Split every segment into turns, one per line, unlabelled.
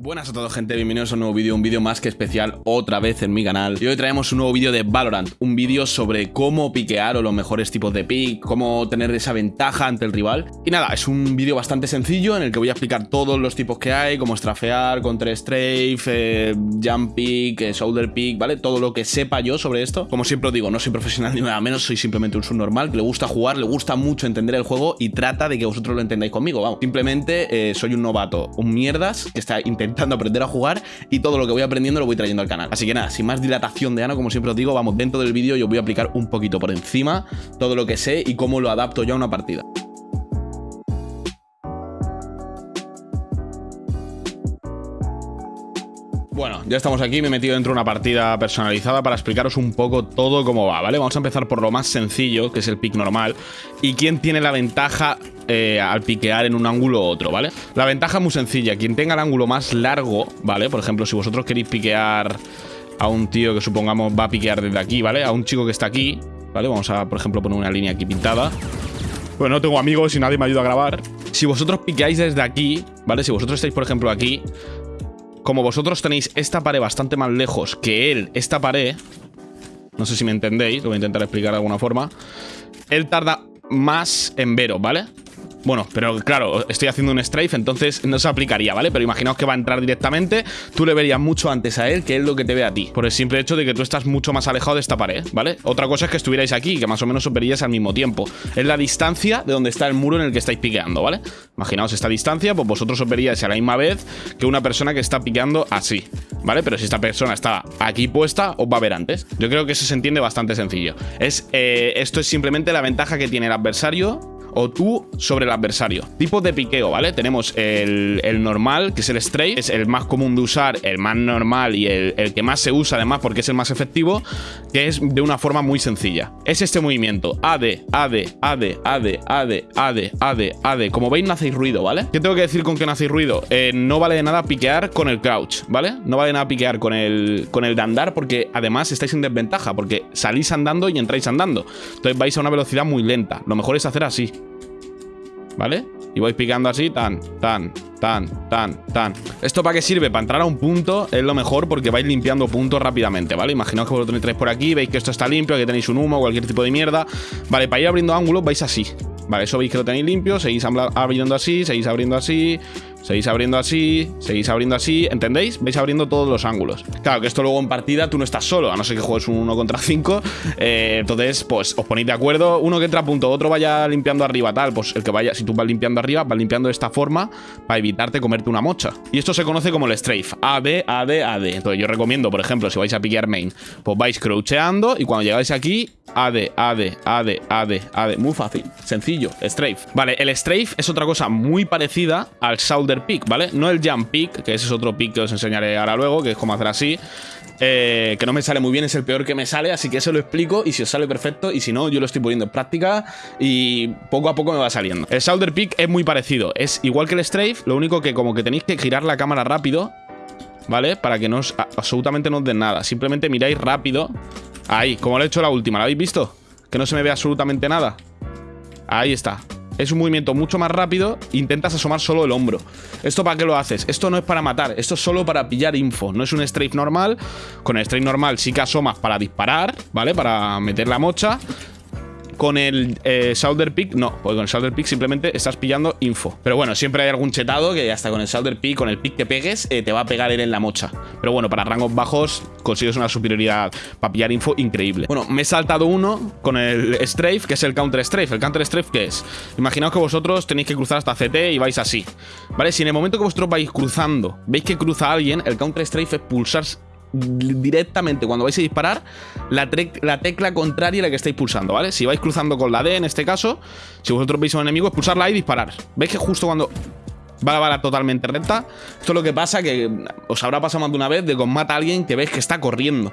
Buenas a todos gente, bienvenidos a un nuevo vídeo, un vídeo más que especial otra vez en mi canal. Y hoy traemos un nuevo vídeo de Valorant, un vídeo sobre cómo piquear o los mejores tipos de pick Cómo tener esa ventaja ante el rival. Y nada, es un vídeo bastante sencillo en el que voy a explicar todos los tipos que hay Como strafear, contra strafe, eh, jump pick, eh, shoulder pick, ¿vale? Todo lo que sepa yo sobre esto. Como siempre os digo, no soy profesional ni nada menos, soy simplemente un subnormal Que le gusta jugar, le gusta mucho entender el juego y trata de que vosotros lo entendáis conmigo, vamos. Simplemente eh, soy un novato, un mierdas que está intentando intentando aprender a jugar y todo lo que voy aprendiendo lo voy trayendo al canal. Así que nada, sin más dilatación de ano, como siempre os digo, vamos dentro del vídeo y os voy a aplicar un poquito por encima todo lo que sé y cómo lo adapto yo a una partida. Bueno, ya estamos aquí, me he metido dentro de una partida personalizada para explicaros un poco todo cómo va, ¿vale? Vamos a empezar por lo más sencillo, que es el pick normal, y quién tiene la ventaja eh, al piquear en un ángulo u otro, ¿vale? La ventaja es muy sencilla, quien tenga el ángulo más largo, ¿vale? Por ejemplo, si vosotros queréis piquear a un tío que supongamos va a piquear desde aquí, ¿vale? A un chico que está aquí, ¿vale? Vamos a, por ejemplo, poner una línea aquí pintada. Bueno, no tengo amigos y nadie me ayuda a grabar. Si vosotros piqueáis desde aquí, ¿vale? Si vosotros estáis, por ejemplo, aquí, como vosotros tenéis esta pared bastante más lejos que él, esta pared, no sé si me entendéis, lo voy a intentar explicar de alguna forma, él tarda más en veros, ¿vale? Bueno, pero claro, estoy haciendo un strafe, entonces no se aplicaría, ¿vale? Pero imaginaos que va a entrar directamente, tú le verías mucho antes a él que él lo que te ve a ti. Por el simple hecho de que tú estás mucho más alejado de esta pared, ¿vale? Otra cosa es que estuvierais aquí, que más o menos os al mismo tiempo. Es la distancia de donde está el muro en el que estáis piqueando, ¿vale? Imaginaos esta distancia, pues vosotros os a la misma vez que una persona que está piqueando así, ¿vale? Pero si esta persona está aquí puesta, os va a ver antes. Yo creo que eso se entiende bastante sencillo. Es, eh, esto es simplemente la ventaja que tiene el adversario o tú sobre el adversario. Tipos de piqueo, ¿vale? Tenemos el, normal, que es el straight, es el más común de usar, el más normal y el, que más se usa además porque es el más efectivo, que es de una forma muy sencilla. Es este movimiento, AD, AD, AD, AD, AD, AD, AD, AD. Como veis no hacéis ruido, ¿vale? ¿Qué tengo que decir con que no hacéis ruido? Eh, no vale de nada piquear con el crouch, ¿vale? No vale de nada piquear con el, con el de andar porque además estáis en desventaja porque salís andando y entráis andando. Entonces vais a una velocidad muy lenta. Lo mejor es hacer así. ¿Vale? Y voy picando así, tan, tan, tan, tan, tan. ¿Esto para qué sirve? Para entrar a un punto es lo mejor porque vais limpiando puntos rápidamente, ¿vale? Imaginaos que vosotros entráis por aquí, veis que esto está limpio, que tenéis un humo, cualquier tipo de mierda. Vale, para ir abriendo ángulos vais así. Vale, eso veis que lo tenéis limpio, seguís abriendo así, seguís abriendo así, Seguís abriendo así, seguís abriendo así, ¿entendéis? Vais abriendo todos los ángulos. Claro que esto luego en partida tú no estás solo, a no ser que juegues un 1 contra 5. Eh, entonces, pues os ponéis de acuerdo. Uno que entra a punto, otro vaya limpiando arriba, tal. Pues el que vaya, si tú vas limpiando arriba, vas limpiando de esta forma para evitarte comerte una mocha. Y esto se conoce como el strafe. A, B, A, D, A, D. Entonces yo recomiendo, por ejemplo, si vais a piquear main, pues vais croucheando y cuando llegáis aquí, AD, AD, AD, AD, AD. Muy fácil, sencillo, strafe. Vale, el strafe es otra cosa muy parecida al pick, ¿vale? No el jump pick, que ese es otro pick que os enseñaré ahora luego, que es como hacer así. Eh, que no me sale muy bien, es el peor que me sale, así que eso lo explico y si os sale perfecto y si no, yo lo estoy poniendo en práctica y poco a poco me va saliendo. El shoulder pick es muy parecido, es igual que el strafe, lo único que como que tenéis que girar la cámara rápido, ¿vale? Para que no os, absolutamente no os den nada, simplemente miráis rápido Ahí, como lo he hecho la última, ¿la habéis visto? Que no se me ve absolutamente nada Ahí está es un movimiento mucho más rápido Intentas asomar solo el hombro ¿Esto para qué lo haces? Esto no es para matar Esto es solo para pillar info No es un strafe normal Con el strafe normal sí que asomas para disparar ¿Vale? Para meter la mocha con el eh, Shoulder Pick, no, porque con el Shoulder Pick simplemente estás pillando info. Pero bueno, siempre hay algún chetado que hasta con el Shoulder Pick, con el pick que pegues, eh, te va a pegar él en la mocha. Pero bueno, para rangos bajos consigues una superioridad para pillar info increíble. Bueno, me he saltado uno con el Strafe, que es el Counter Strafe. ¿El Counter Strafe qué es? Imaginaos que vosotros tenéis que cruzar hasta CT y vais así. ¿Vale? Si en el momento que vosotros vais cruzando, veis que cruza alguien, el Counter Strafe es pulsar directamente cuando vais a disparar la, la, tecla contraria a la que estáis pulsando, ¿vale? Si vais cruzando con la D en este caso, si vosotros veis a un enemigo, es pulsarla y disparar. ¿Veis que justo cuando va la bala totalmente recta? Esto es lo que pasa, que os habrá pasado más de una vez de que os mata a alguien que veis que está corriendo.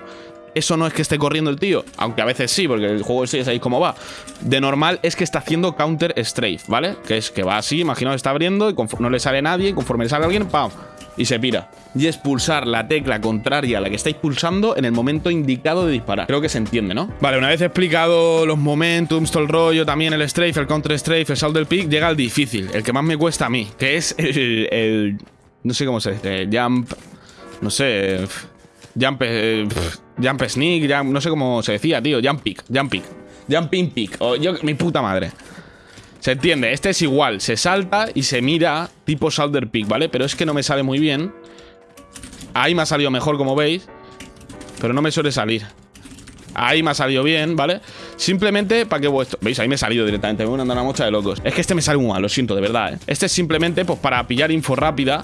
Eso no es que esté corriendo el tío, aunque a veces sí, porque el juego sí ya sabéis cómo va. De normal es que está haciendo counter strafe, ¿vale? Que es que va así, imaginaos está abriendo y no le sale nadie, y conforme le sale alguien, ¡pam! y se pira. Y es pulsar la tecla contraria a la que estáis pulsando en el momento indicado de disparar. Creo que se entiende, ¿no? Vale, una vez explicado los momentums, todo el rollo, también el strafe, el counter strafe, el del pick, llega el difícil, el que más me cuesta a mí, que es el, No sé cómo se dice. Jump. No sé. Jump. Eh, jump sneak. no sé cómo se decía, tío. Jump pick. Jump pick. Jumping pick. O yo, mi puta madre. Se entiende, este es igual, se salta y se mira tipo Shoulder Pick, ¿vale? Pero es que no me sale muy bien. Ahí me ha salido mejor, como veis. Pero no me suele salir. Ahí me ha salido bien, ¿vale? Simplemente para que vuestro... ¿Veis? Ahí me he salido directamente. Me voy a andar una mocha de locos. Es que este me sale muy mal, lo siento, de verdad, ¿eh? Este es simplemente, pues, para pillar info rápida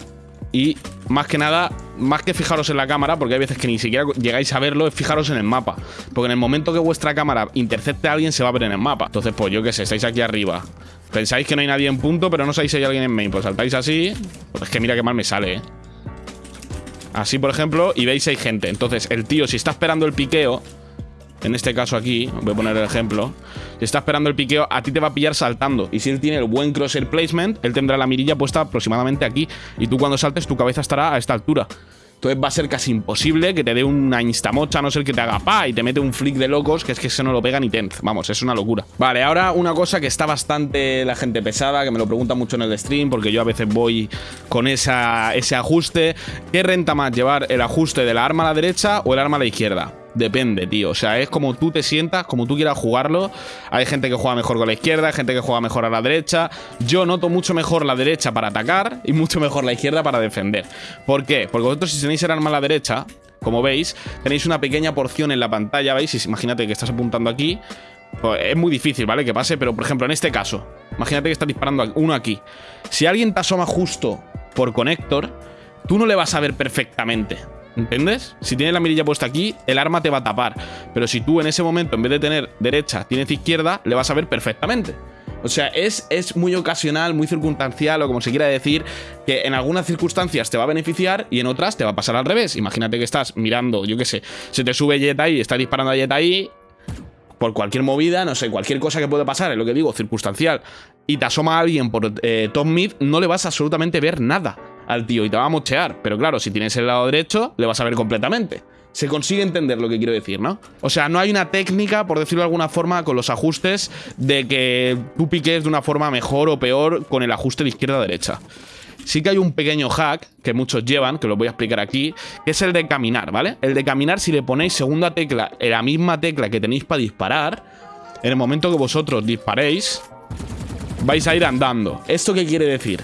y más que nada, más que fijaros en la cámara, porque hay veces que ni siquiera llegáis a verlo, es fijaros en el mapa. Porque en el momento que vuestra cámara intercepte a alguien, se va a ver en el mapa. Entonces, pues yo qué sé, estáis aquí arriba. Pensáis que no hay nadie en punto, pero no sabéis si hay alguien en main. Pues saltáis así. Pues es que mira qué mal me sale, ¿eh? Así, por ejemplo, y veis hay gente. Entonces, el tío, si está esperando el piqueo, en este caso aquí, voy a poner el ejemplo, si está esperando el piqueo, a ti te va a pillar saltando. Y si él tiene el buen crosshair placement, él tendrá la mirilla puesta aproximadamente aquí. Y tú cuando saltes, tu cabeza estará a esta altura. Entonces va a ser casi imposible que te dé una instamocha, a no ser que te haga pa y te mete un flick de locos, que es que se no lo pega ni tenz. Vamos, es una locura. Vale, ahora una cosa que está bastante la gente pesada, que me lo pregunta mucho en el stream, porque yo a veces voy con esa, ese ajuste. ¿Qué renta más llevar el ajuste de la arma a la derecha o el arma a la izquierda? Depende, tío. O sea, es como tú te sientas, como tú quieras jugarlo. Hay gente que juega mejor con la izquierda, hay gente que juega mejor a la derecha. Yo noto mucho mejor la derecha para atacar y mucho mejor la izquierda para defender. ¿Por qué? Porque vosotros si tenéis el arma a la derecha, como veis, tenéis una pequeña porción en la pantalla, ¿veis? Imagínate que estás apuntando aquí. Pues es muy difícil, ¿vale? Que pase, pero por ejemplo, en este caso, imagínate que estás disparando uno aquí. Si alguien te asoma justo por conector, tú no le vas a ver perfectamente. ¿Entiendes? Si tienes la mirilla puesta aquí, el arma te va a tapar. Pero si tú en ese momento, en vez de tener derecha, tienes izquierda, le vas a ver perfectamente. O sea, es, es, muy ocasional, muy circunstancial, o como se quiera decir, que en algunas circunstancias te va a beneficiar y en otras te va a pasar al revés. Imagínate que estás mirando, yo qué sé, se te sube Jet ahí, estás disparando a Jet ahí, por cualquier movida, no sé, cualquier cosa que puede pasar, es lo que digo, circunstancial, y te asoma a alguien por eh, top mid, no le vas a absolutamente ver nada al tío y te va a mochear. Pero claro, si tienes el lado derecho, le vas a ver completamente. Se consigue entender lo que quiero decir, ¿no? O sea, no hay una técnica, por decirlo de alguna forma, con los ajustes de que tú piques de una forma mejor o peor con el ajuste de izquierda a derecha. Sí que hay un pequeño hack que muchos llevan, que lo voy a explicar aquí, que es el de caminar, ¿vale? El de caminar, si le ponéis segunda tecla en la misma tecla que tenéis para disparar, en el momento que vosotros disparéis, vais a ir andando. ¿Esto qué quiere decir?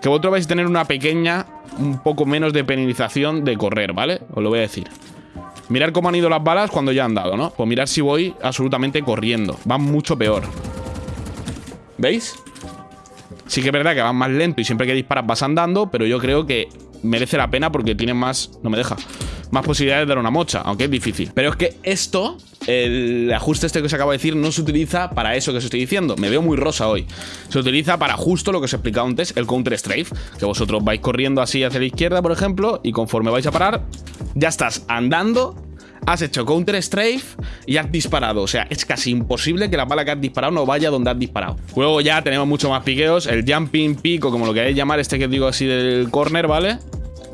Que vosotros vais a tener una pequeña, un poco menos de penalización de correr, ¿vale? Os lo voy a decir. Mirar cómo han ido las balas cuando ya han dado, ¿no? Pues mirar si voy absolutamente corriendo. Van mucho peor. ¿Veis? Sí que es verdad que van más lento y siempre que disparas vas andando, pero yo creo que merece la pena porque tienen más... No me deja más posibilidades de dar una mocha, aunque es difícil. Pero es que esto, el ajuste este que os acabo de decir, no se utiliza para eso que os estoy diciendo. Me veo muy rosa hoy. Se utiliza para justo lo que os he explicado antes, el counter strafe. Que vosotros vais corriendo así hacia la izquierda, por ejemplo, y conforme vais a parar, ya estás andando has hecho counter strafe y has disparado. O sea, es casi imposible que la bala que has disparado no vaya donde has disparado. Luego ya tenemos mucho más piqueos. El jumping pico, como lo queréis llamar, este que digo así del corner, ¿vale?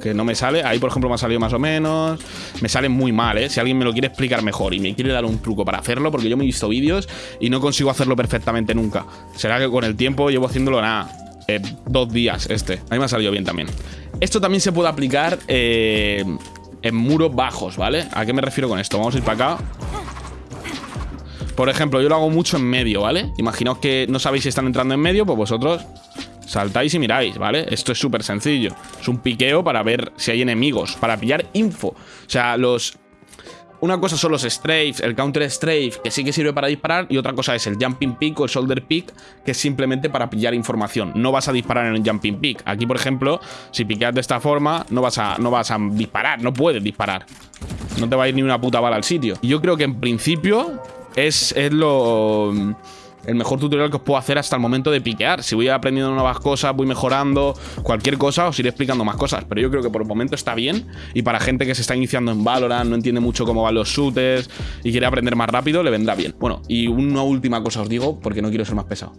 Que no me sale. Ahí, por ejemplo, me ha salido más o menos. Me sale muy mal, ¿eh? Si alguien me lo quiere explicar mejor y me quiere dar un truco para hacerlo, porque yo me he visto vídeos y no consigo hacerlo perfectamente nunca. Será que con el tiempo llevo haciéndolo nada. Eh, dos días este. A mí me ha salido bien también. Esto también se puede aplicar eh, en muros bajos, ¿vale? ¿A qué me refiero con esto? Vamos a ir para acá. Por ejemplo, yo lo hago mucho en medio, ¿vale? Imaginaos que no sabéis si están entrando en medio, pues vosotros Saltáis y miráis, ¿vale? Esto es súper sencillo. Es un piqueo para ver si hay enemigos, para pillar info. O sea, los... Una cosa son los strafes, el counter strafe, que sí que sirve para disparar, y otra cosa es el jumping pick o el shoulder pick, que es simplemente para pillar información. No vas a disparar en el jumping pick. Aquí, por ejemplo, si piqueas de esta forma, no vas a, no vas a disparar, no puedes disparar. No te va a ir ni una puta bala al sitio. Yo creo que en principio es, es lo el mejor tutorial que os puedo hacer hasta el momento de piquear. Si voy aprendiendo nuevas cosas, voy mejorando, cualquier cosa, os iré explicando más cosas. Pero yo creo que por el momento está bien. Y para gente que se está iniciando en Valorant, no entiende mucho cómo van los shooters y quiere aprender más rápido, le vendrá bien. Bueno, y una última cosa os digo, porque no quiero ser más pesado.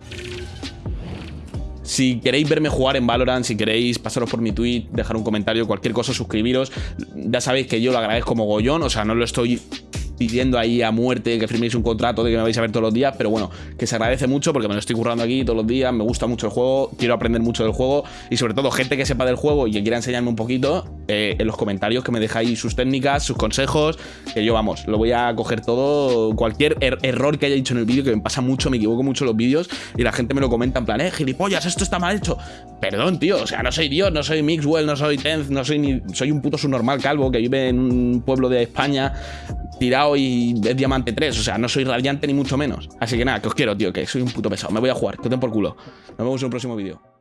Si queréis verme jugar en Valorant, si queréis pasaros por mi tweet, dejar un comentario, cualquier cosa, suscribiros. Ya sabéis que yo lo agradezco como gollón, o sea, no lo estoy pidiendo ahí a muerte que firméis un contrato de que me vais a ver todos los días, pero bueno, que se agradece mucho porque me lo estoy currando aquí todos los días, me gusta mucho el juego, quiero aprender mucho del juego y sobre todo gente que sepa del juego y que quiera enseñarme un poquito, eh, en los comentarios que me dejáis sus técnicas, sus consejos, que yo vamos, lo voy a coger todo, cualquier er-, error que haya dicho en el vídeo, que me pasa mucho, me equivoco mucho los vídeos y la gente me lo comenta en plan, eh, gilipollas, esto está mal hecho. Perdón, tío, o sea, no soy Dios, no soy Mixwell, no soy Tenz, no soy ni. Soy un puto subnormal calvo que vive en un pueblo de España tirado y es diamante 3. O sea, no soy radiante ni mucho menos. Así que nada, que os quiero, tío, que soy un puto pesado. Me voy a jugar, que os den por culo. Nos vemos en un próximo vídeo.